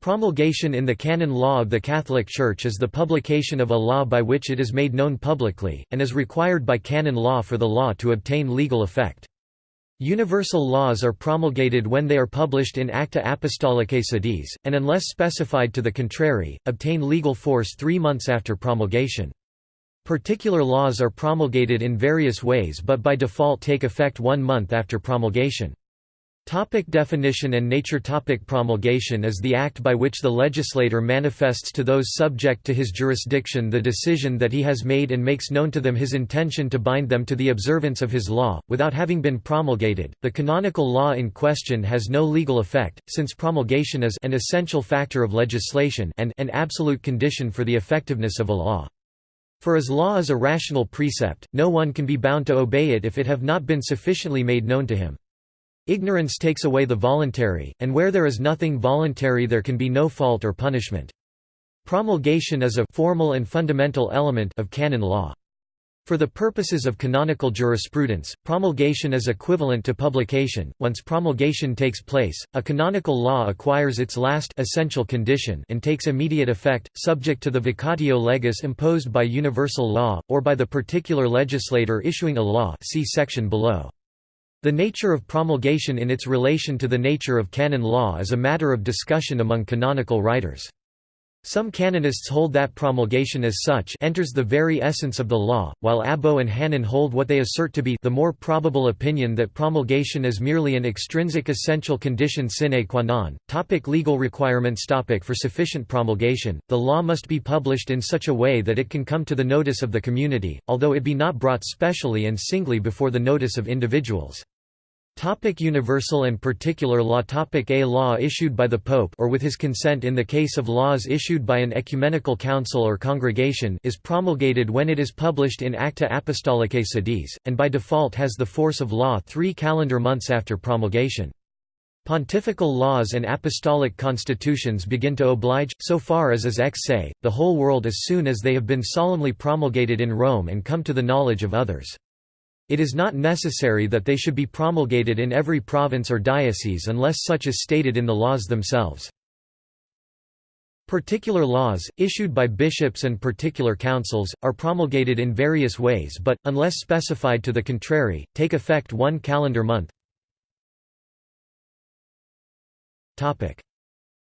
Promulgation in the canon law of the Catholic Church is the publication of a law by which it is made known publicly, and is required by canon law for the law to obtain legal effect. Universal laws are promulgated when they are published in Acta Apostolicae Sedis, and unless specified to the contrary, obtain legal force three months after promulgation. Particular laws are promulgated in various ways but by default take effect one month after promulgation. Topic definition and nature Topic Promulgation is the act by which the legislator manifests to those subject to his jurisdiction the decision that he has made and makes known to them his intention to bind them to the observance of his law, without having been promulgated. The canonical law in question has no legal effect, since promulgation is an essential factor of legislation and an absolute condition for the effectiveness of a law. For as law is a rational precept, no one can be bound to obey it if it have not been sufficiently made known to him. Ignorance takes away the voluntary, and where there is nothing voluntary there can be no fault or punishment. Promulgation is a formal and fundamental element of canon law. For the purposes of canonical jurisprudence, promulgation is equivalent to publication. Once promulgation takes place, a canonical law acquires its last essential condition and takes immediate effect, subject to the vacatio legis imposed by universal law, or by the particular legislator issuing a law see section below. The nature of promulgation in its relation to the nature of canon law is a matter of discussion among canonical writers. Some canonists hold that promulgation as such enters the very essence of the law, while Abbo and Hannon hold what they assert to be the more probable opinion that promulgation is merely an extrinsic essential condition sine qua non. Topic legal requirements topic For sufficient promulgation, the law must be published in such a way that it can come to the notice of the community, although it be not brought specially and singly before the notice of individuals. Topic universal and particular law Topic A law issued by the Pope or with his consent in the case of laws issued by an ecumenical council or congregation is promulgated when it is published in Acta Apostolicae Sedis, and by default has the force of law three calendar months after promulgation. Pontifical laws and apostolic constitutions begin to oblige, so far as is ex se, the whole world as soon as they have been solemnly promulgated in Rome and come to the knowledge of others. It is not necessary that they should be promulgated in every province or diocese unless such is stated in the laws themselves. Particular laws, issued by bishops and particular councils, are promulgated in various ways but, unless specified to the contrary, take effect one calendar month.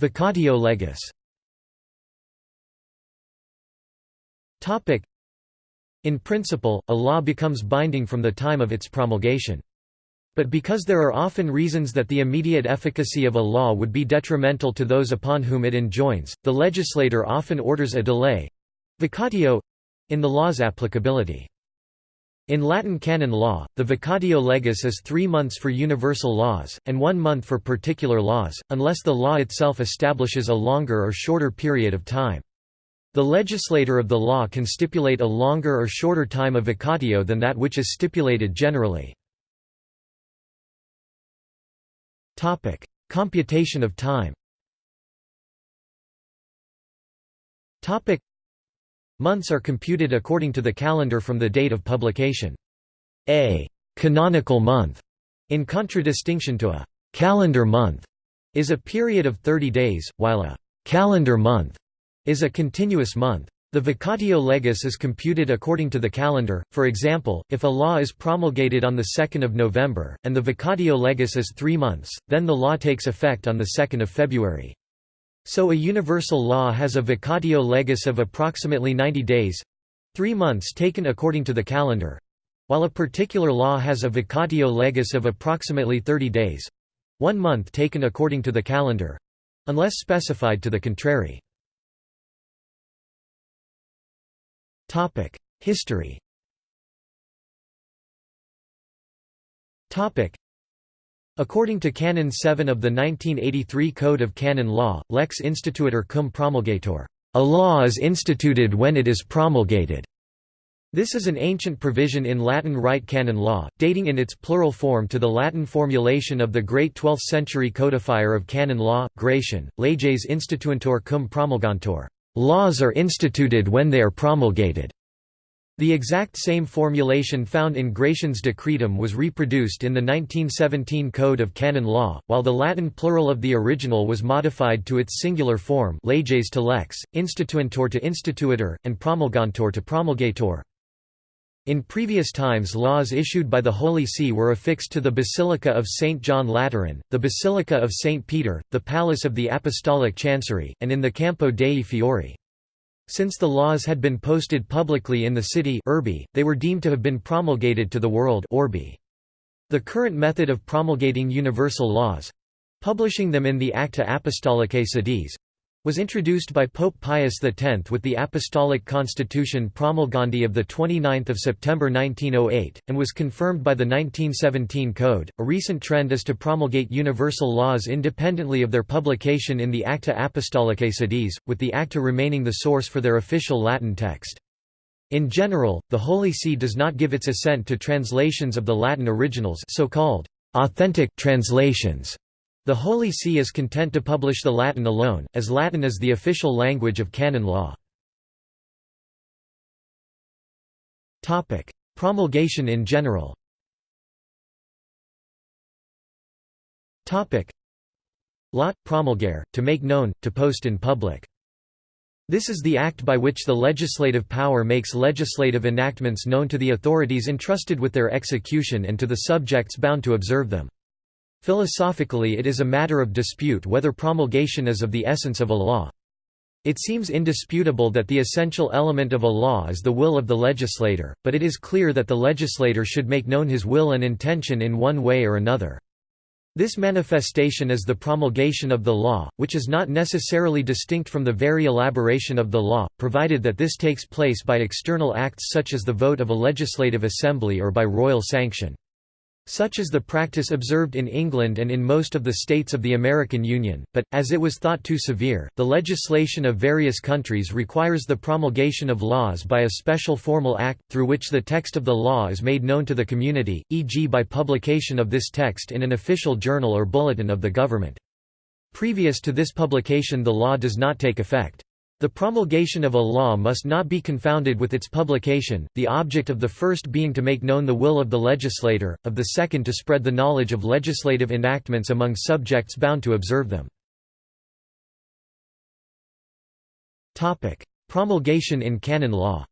Vacatio legis in principle, a law becomes binding from the time of its promulgation. But because there are often reasons that the immediate efficacy of a law would be detrimental to those upon whom it enjoins, the legislator often orders a delay—vacatio—in the law's applicability. In Latin canon law, the vacatio legis is three months for universal laws, and one month for particular laws, unless the law itself establishes a longer or shorter period of time. The legislator of the law can stipulate a longer or shorter time of vacatio than that which is stipulated generally. Topic: Computation of time Topic: Months are computed according to the calendar from the date of publication. A «canonical month», in contradistinction to a «calendar month», is a period of 30 days, while a «calendar month» is a continuous month. The vacatio legis is computed according to the calendar, for example, if a law is promulgated on 2 November, and the vacatio legis is three months, then the law takes effect on 2 February. So a universal law has a vacatio legis of approximately 90 days—three months taken according to the calendar—while a particular law has a vacatio legis of approximately 30 days—one month taken according to the calendar—unless specified to the contrary. History According to Canon 7 of the 1983 Code of Canon Law, lex instituitur cum promulgatur, a law is instituted when it is promulgated. This is an ancient provision in Latin Rite canon law, dating in its plural form to the Latin formulation of the great 12th-century codifier of canon law, Gratian, leges instituentur cum promulgantur. Laws are instituted when they are promulgated. The exact same formulation found in Gratian's Decretum was reproduced in the 1917 Code of Canon Law, while the Latin plural of the original was modified to its singular form leges to lex, instituentor to instituitor, and promulgantor to promulgator. In previous times laws issued by the Holy See were affixed to the Basilica of St. John Lateran, the Basilica of St. Peter, the Palace of the Apostolic Chancery, and in the Campo dei Fiori. Since the laws had been posted publicly in the city urbi, they were deemed to have been promulgated to the world. The current method of promulgating universal laws—publishing them in the Acta Apostolicae Sedis, was introduced by Pope Pius X with the Apostolic Constitution Promulgandi of 29 September 1908, and was confirmed by the 1917 Code. A recent trend is to promulgate universal laws independently of their publication in the Acta Apostolicae Sedis, with the Acta remaining the source for their official Latin text. In general, the Holy See does not give its assent to translations of the Latin originals so-called authentic translations the Holy See is content to publish the Latin alone, as Latin is the official language of canon law. Promulgation in general Lot, promulgare, to make known, to post in public. This is the act by which the legislative power makes legislative enactments known to the authorities entrusted with their execution and to the subjects bound to observe them. Philosophically it is a matter of dispute whether promulgation is of the essence of a law. It seems indisputable that the essential element of a law is the will of the legislator, but it is clear that the legislator should make known his will and intention in one way or another. This manifestation is the promulgation of the law, which is not necessarily distinct from the very elaboration of the law, provided that this takes place by external acts such as the vote of a legislative assembly or by royal sanction. Such is the practice observed in England and in most of the states of the American Union, but, as it was thought too severe, the legislation of various countries requires the promulgation of laws by a special formal act, through which the text of the law is made known to the community, e.g. by publication of this text in an official journal or bulletin of the government. Previous to this publication the law does not take effect. The promulgation of a law must not be confounded with its publication, the object of the first being to make known the will of the legislator, of the second to spread the knowledge of legislative enactments among subjects bound to observe them. Promulgation in canon law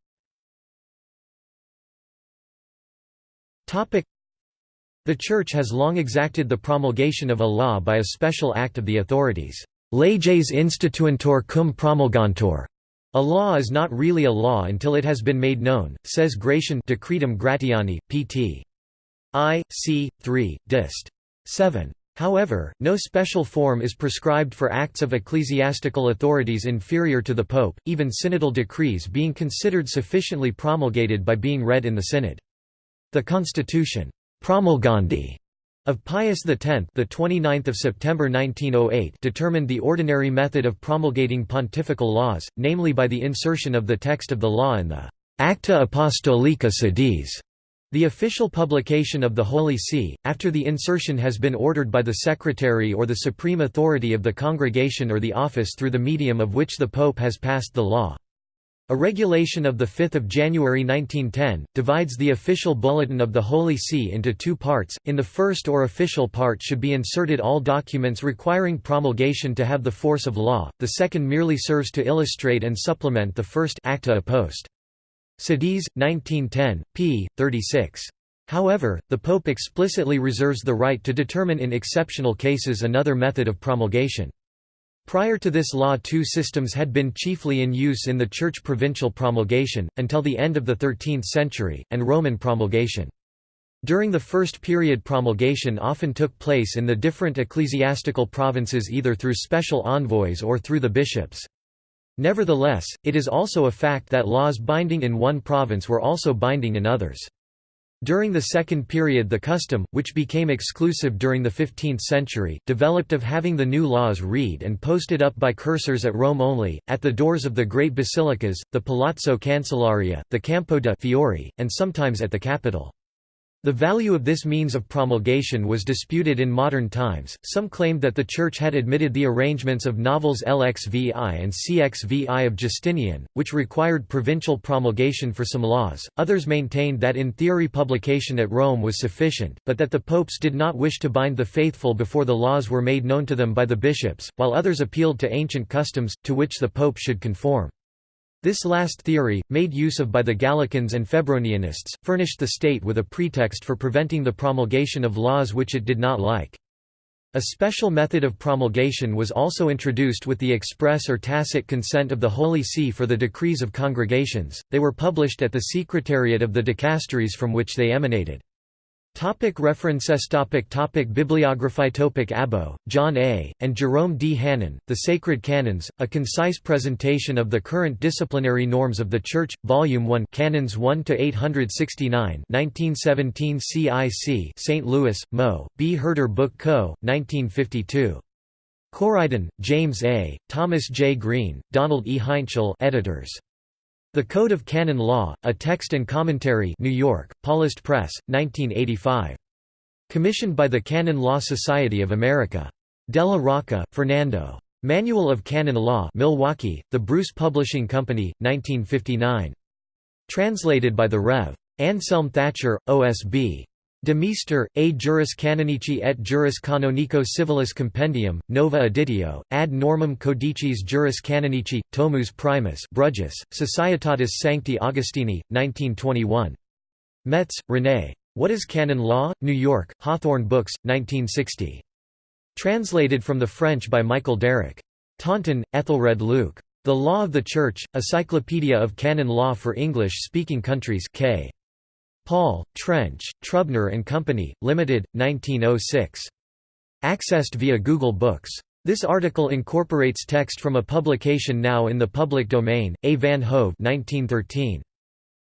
The Church has long exacted the promulgation of a law by a special act of the authorities. Leges instituentur cum promulgantur. A law is not really a law until it has been made known, says Gratian Decretum Gratiani, pt. I, c. 3, dist. 7. However, no special form is prescribed for acts of ecclesiastical authorities inferior to the Pope, even synodal decrees being considered sufficiently promulgated by being read in the synod. The constitution promulgandi of Pius X, the 29th of September 1908, determined the ordinary method of promulgating pontifical laws, namely by the insertion of the text of the law in the Acta Apostolicae Sedis, the official publication of the Holy See, after the insertion has been ordered by the secretary or the supreme authority of the congregation or the office through the medium of which the Pope has passed the law. A regulation of 5 January 1910, divides the official bulletin of the Holy See into two parts, in the first or official part should be inserted all documents requiring promulgation to have the force of law, the second merely serves to illustrate and supplement the first acta post. Sedis, 1910, p. 36. However, the Pope explicitly reserves the right to determine in exceptional cases another method of promulgation. Prior to this law two systems had been chiefly in use in the Church provincial promulgation, until the end of the 13th century, and Roman promulgation. During the first period promulgation often took place in the different ecclesiastical provinces either through special envoys or through the bishops. Nevertheless, it is also a fact that laws binding in one province were also binding in others. During the second period the custom, which became exclusive during the 15th century, developed of having the new laws read and posted up by cursors at Rome only, at the doors of the great basilicas, the Palazzo Cancellaria, the Campo de' Fiori, and sometimes at the Capitol. The value of this means of promulgation was disputed in modern times, some claimed that the Church had admitted the arrangements of novels LXVI and CXVI of Justinian, which required provincial promulgation for some laws, others maintained that in theory publication at Rome was sufficient, but that the popes did not wish to bind the faithful before the laws were made known to them by the bishops, while others appealed to ancient customs, to which the pope should conform. This last theory, made use of by the Gallicans and Febronianists, furnished the state with a pretext for preventing the promulgation of laws which it did not like. A special method of promulgation was also introduced with the express or tacit consent of the Holy See for the decrees of congregations, they were published at the secretariat of the dicasteries from which they emanated. Topic references topic topic Bibliography topic Abbo, John A., and Jerome D. Hannon, The Sacred Canons, A Concise Presentation of the Current Disciplinary Norms of the Church, Volume 1 Canons 1–869 1917 CIC St. Louis, Mo., B. Herder Book Co., 1952. Coriden, James A., Thomas J. Green, Donald E. Heintschel editors. The Code of Canon Law, A Text and Commentary New York, Paulist Press, 1985. Commissioned by the Canon Law Society of America. Della Rocca, Fernando. Manual of Canon Law Milwaukee, The Bruce Publishing Company, 1959. Translated by the Rev. Anselm Thatcher, OSB. De Meester, A Juris Canonici et Juris Canonico Civilis Compendium, Nova Editio, ad normam codicis Juris Canonici, Tomus Primus Bruges, Societatis Sancti Augustini, 1921. Metz, René. What is Canon Law? New York, Hawthorne Books, 1960. Translated from the French by Michael Derrick. Taunton, Ethelred Luke. The Law of the Church, Encyclopedia of Canon Law for English-speaking countries K. Paul, Trench, Trubner and Company, Limited, 1906. Accessed via Google Books. This article incorporates text from a publication now in the public domain, A. van Hove 1913.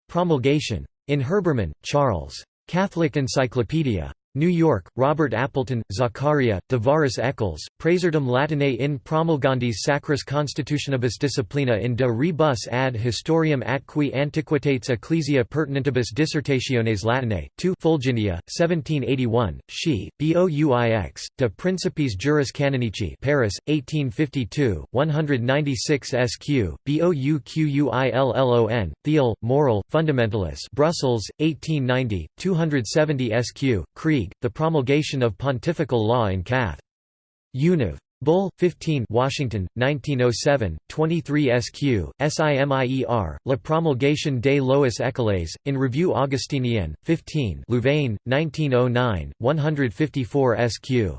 Promulgation. In Herbermann, Charles. Catholic Encyclopedia. New York, Robert Appleton, Zaccaria, Tavares Eccles, Praesertum Latinae in promulgandis sacris constitutionibus disciplina in de rebus ad historiam atqui antiquitates ecclesia pertinentibus dissertationes Latinae, 2 Fulginia, 1781, She, Bouix, de Principis Juris Canonici Paris, 1852, 196 sq, Bouquillon, Thiel, Moral, Fundamentalis Brussels, 1890, 270 sq, Creagh the promulgation of pontifical law in Cath. Univ. Bull, 15 Washington, 1907, 23 SQ, SIMIER, La promulgation des lois écoles, in Revue Augustinienne, 15 Louvain, 1909, 154 SQ.